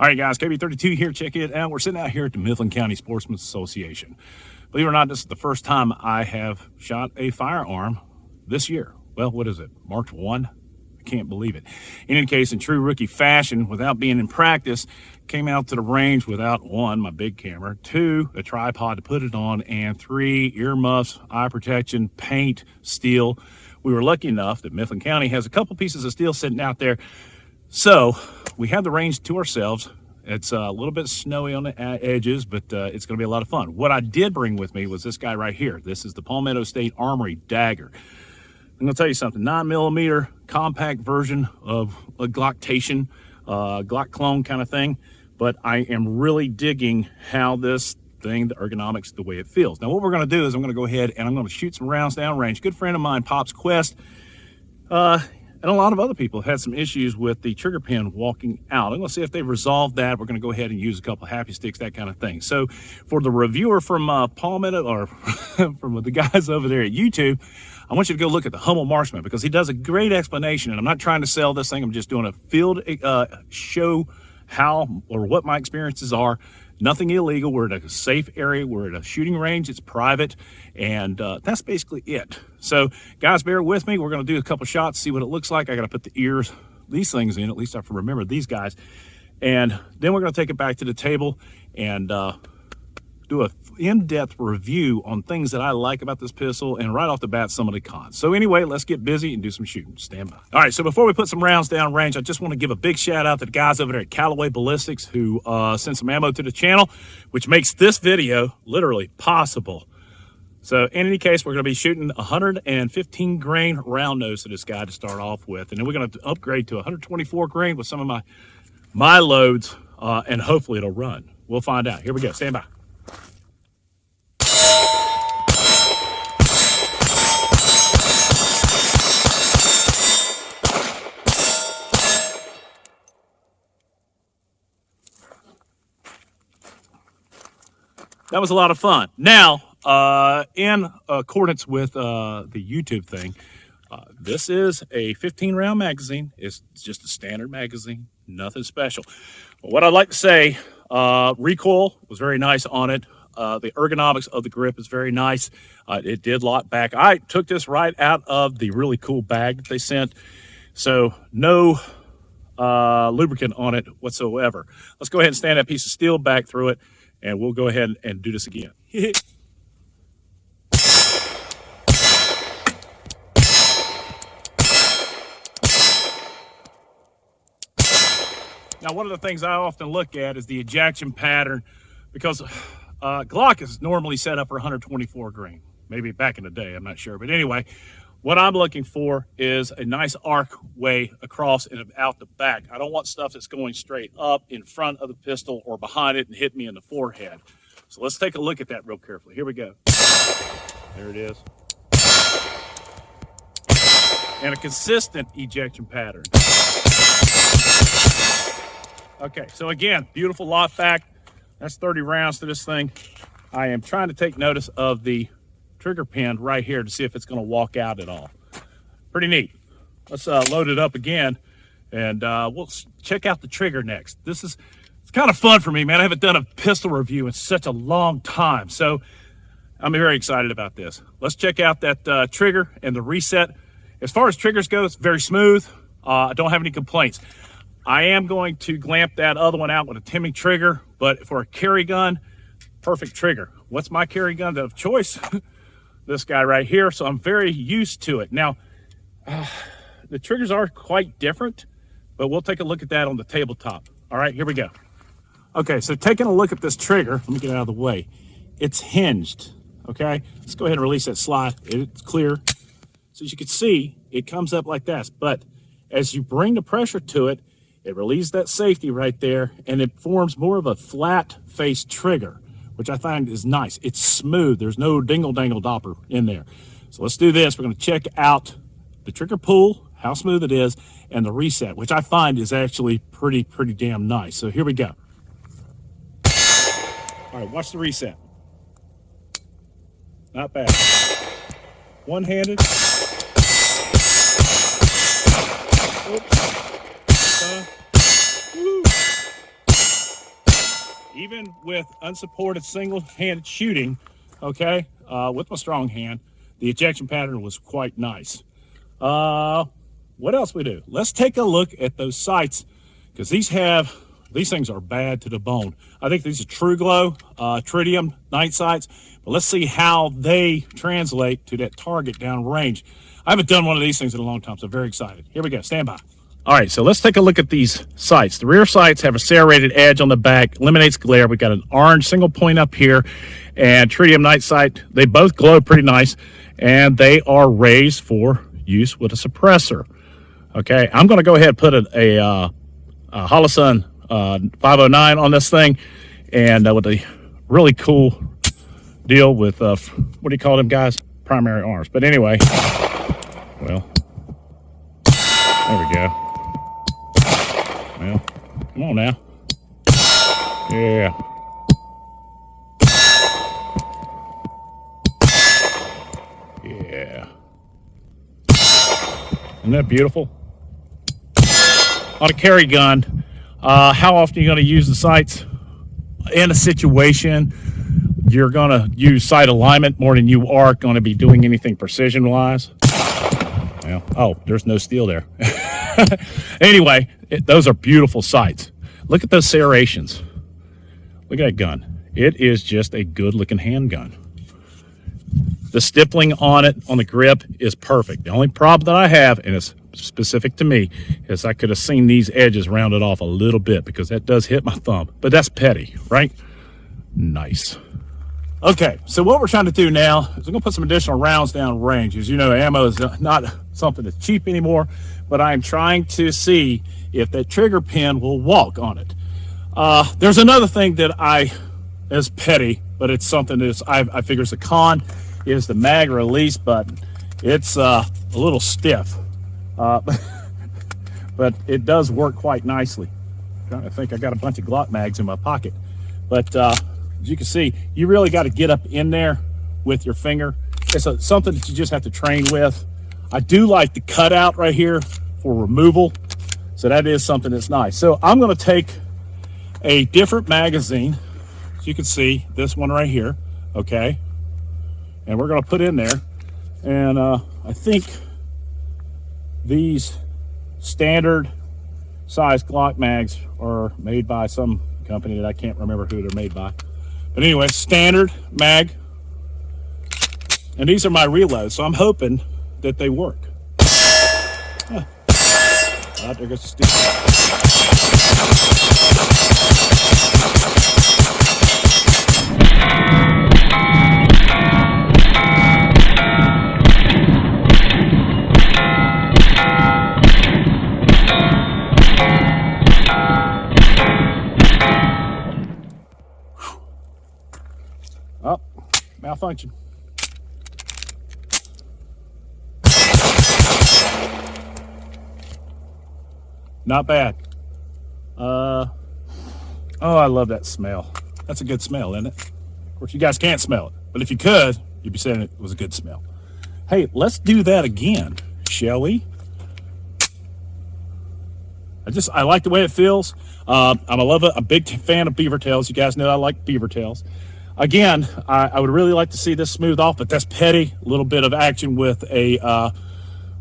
All right, guys, KB32 here. Check it out. We're sitting out here at the Mifflin County Sportsman's Association. Believe it or not, this is the first time I have shot a firearm this year. Well, what is it? March 1? I can't believe it. In any case, in true rookie fashion, without being in practice, came out to the range without one, my big camera, two, a tripod to put it on, and three, earmuffs, eye protection, paint, steel. We were lucky enough that Mifflin County has a couple pieces of steel sitting out there so we have the range to ourselves. It's a little bit snowy on the edges, but uh, it's going to be a lot of fun. What I did bring with me was this guy right here. This is the Palmetto State Armory Dagger. I'm going to tell you something, 9 millimeter compact version of a Glocktation, uh, Glock clone kind of thing. But I am really digging how this thing, the ergonomics, the way it feels. Now, what we're going to do is I'm going to go ahead and I'm going to shoot some rounds downrange. Good friend of mine, Pops Quest, uh, and a lot of other people had some issues with the trigger pin walking out. I'm going to see if they've resolved that. We're going to go ahead and use a couple happy sticks, that kind of thing. So for the reviewer from uh, Palmetto or from the guys over there at YouTube, I want you to go look at the Hummel Marksman because he does a great explanation. And I'm not trying to sell this thing. I'm just doing a field uh, show how or what my experiences are nothing illegal. We're at a safe area. We're at a shooting range. It's private. And uh, that's basically it. So guys, bear with me. We're going to do a couple shots, see what it looks like. I got to put the ears, these things in. At least I can remember these guys. And then we're going to take it back to the table and uh, do a in-depth review on things that I like about this pistol and right off the bat some of the cons. So anyway, let's get busy and do some shooting. Stand by. All right, so before we put some rounds down range, I just want to give a big shout out to the guys over there at Callaway Ballistics who uh, sent some ammo to the channel, which makes this video literally possible. So in any case, we're going to be shooting 115 grain round nose to this guy to start off with. And then we're going to upgrade to 124 grain with some of my, my loads, uh, and hopefully it'll run. We'll find out. Here we go. Stand by. That was a lot of fun. Now, uh, in accordance with uh, the YouTube thing, uh, this is a 15 round magazine. It's just a standard magazine, nothing special. But what I'd like to say, uh, recoil was very nice on it. Uh, the ergonomics of the grip is very nice. Uh, it did lock back. I took this right out of the really cool bag that they sent. So no lubricant on it whatsoever. Let's go ahead and stand that piece of steel back through it and we'll go ahead and do this again. Now, one of the things I often look at is the ejection pattern because uh, Glock is normally set up for 124 grain. Maybe back in the day, I'm not sure. But anyway, what I'm looking for is a nice arc way across and out the back. I don't want stuff that's going straight up in front of the pistol or behind it and hit me in the forehead. So let's take a look at that real carefully. Here we go. There it is. And a consistent ejection pattern. Okay, so again, beautiful lot back. That's 30 rounds to this thing. I am trying to take notice of the trigger pin right here to see if it's going to walk out at all. Pretty neat. Let's uh, load it up again and uh, we'll check out the trigger next. This is it's kind of fun for me, man. I haven't done a pistol review in such a long time, so I'm very excited about this. Let's check out that uh, trigger and the reset. As far as triggers go, it's very smooth. Uh, I don't have any complaints. I am going to glamp that other one out with a Timney trigger, but for a carry gun, perfect trigger. What's my carry gun of choice? this guy right here. So I'm very used to it. Now, uh, the triggers are quite different, but we'll take a look at that on the tabletop. All right, here we go. Okay, so taking a look at this trigger, let me get out of the way. It's hinged, okay? Let's go ahead and release that slide. It's clear. So as you can see, it comes up like this, but as you bring the pressure to it, it relieves that safety right there, and it forms more of a flat face trigger which I find is nice. It's smooth. There's no dingle dangle dopper in there. So let's do this. We're going to check out the trigger pull, how smooth it is, and the reset, which I find is actually pretty, pretty damn nice. So here we go. All right, watch the reset. Not bad. One-handed. Oops. Even with unsupported single-handed shooting, okay, uh, with my strong hand, the ejection pattern was quite nice. Uh, what else we do? Let's take a look at those sights because these have, these things are bad to the bone. I think these are TruGlo, uh, Tritium night sights, but let's see how they translate to that target down range. I haven't done one of these things in a long time, so very excited. Here we go, stand by. All right, so let's take a look at these sights. The rear sights have a serrated edge on the back, eliminates glare. We've got an orange single point up here and tritium night sight. They both glow pretty nice and they are raised for use with a suppressor. Okay, I'm going to go ahead and put a, a, uh, a Holosun uh, 509 on this thing and uh, with a really cool deal with, uh, what do you call them guys? Primary arms. But anyway, well, there we go. Well, come on now. Yeah. Yeah. Isn't that beautiful? On a carry gun, uh, how often are you going to use the sights? In a situation, you're going to use sight alignment more than you are going to be doing anything precision-wise. Well, oh, there's no steel there. anyway, it, those are beautiful sights. Look at those serrations. Look at that gun. It is just a good looking handgun. The stippling on it, on the grip, is perfect. The only problem that I have, and it's specific to me, is I could have seen these edges rounded off a little bit because that does hit my thumb. But that's petty, right? Nice. Okay, so what we're trying to do now is we're gonna put some additional rounds down range. As you know, ammo is not something that's cheap anymore, but I'm trying to see if that trigger pin will walk on it. Uh, there's another thing that I, is petty, but it's something that I, I figure is a con, is the mag release button. It's uh, a little stiff, uh, but it does work quite nicely. To think, I got a bunch of Glock mags in my pocket, but uh, as you can see, you really got to get up in there with your finger. It's a, something that you just have to train with. I do like the cutout right here for removal. So that is something that's nice. So I'm going to take a different magazine. As you can see, this one right here. Okay. And we're going to put in there. And uh, I think these standard size Glock mags are made by some company that I can't remember who they're made by. But anyway, standard mag. And these are my reloads, so I'm hoping that they work. Huh. There goes the Oh, malfunction. Not bad. Uh, oh, I love that smell. That's a good smell, isn't it? Of course, you guys can't smell it, but if you could, you'd be saying it was a good smell. Hey, let's do that again, shall we? I just, I like the way it feels. Uh, I'm a love a big fan of beaver tails. You guys know I like beaver tails. Again, I, I would really like to see this smooth off, but that's petty. A little bit of action with a uh,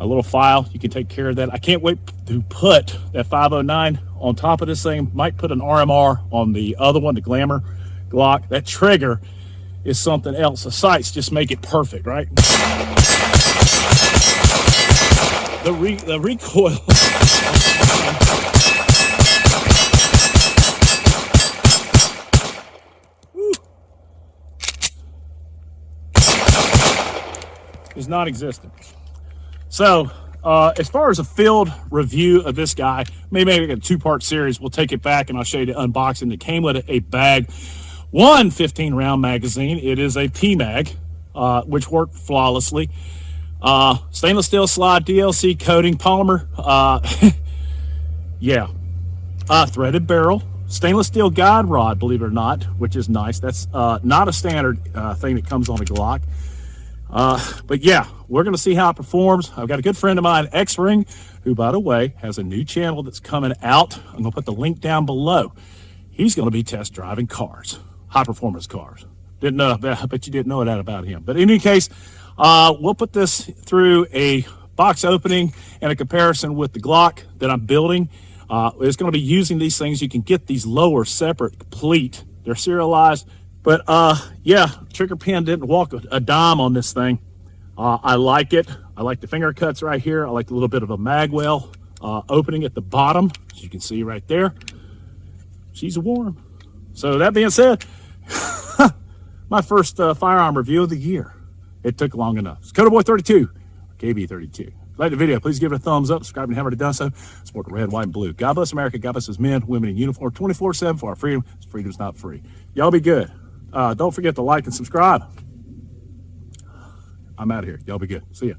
a little file. You can take care of that. I can't wait to put that 509 on top of this thing. Might put an RMR on the other one, the Glamour Glock. That trigger is something else. The sights just make it perfect, right? The, re the recoil. Non-existent. So uh, as far as a field review of this guy, maybe make a two-part series. We'll take it back and I'll show you the unboxing. It came with a bag, one 15-round magazine. It is a PMAG, uh, which worked flawlessly. Uh, stainless steel slide, DLC coating, polymer. Uh, yeah. Uh, threaded barrel. Stainless steel guide rod, believe it or not, which is nice. That's uh, not a standard thing that comes on a Glock. Uh, but yeah, we're going to see how it performs. I've got a good friend of mine, X-Ring, who, by the way, has a new channel that's coming out. I'm going to put the link down below. he's going to be test driving cars, high performance cars. Didn't know, I bet you didn't know that about him. But in any case, uh, we'll put this through a box opening and a comparison with the Glock that I'm building. Uh, it's going to be using these things. You can get these lower separate, complete. They're serialized. But uh, yeah, trigger pin didn't walk a, dime on this thing. Uh, I like it. I like the finger cuts right here. I like a little bit of a magwell uh, opening at the bottom, as you can see right there. She's warm. So that being said, my first uh, firearm review of the year. It took long enough. It's Coda Boy 32, KB32. Like the video, please give it a thumbs up. Subscribe and haven't done so. Support the red, white, and blue. God bless America. God bless his men, women in uniform 24 7 for our freedom. Freedom's not free. Y'all be good. Uh, don't forget to like and subscribe. I'm out of here. Y'all be good. See ya.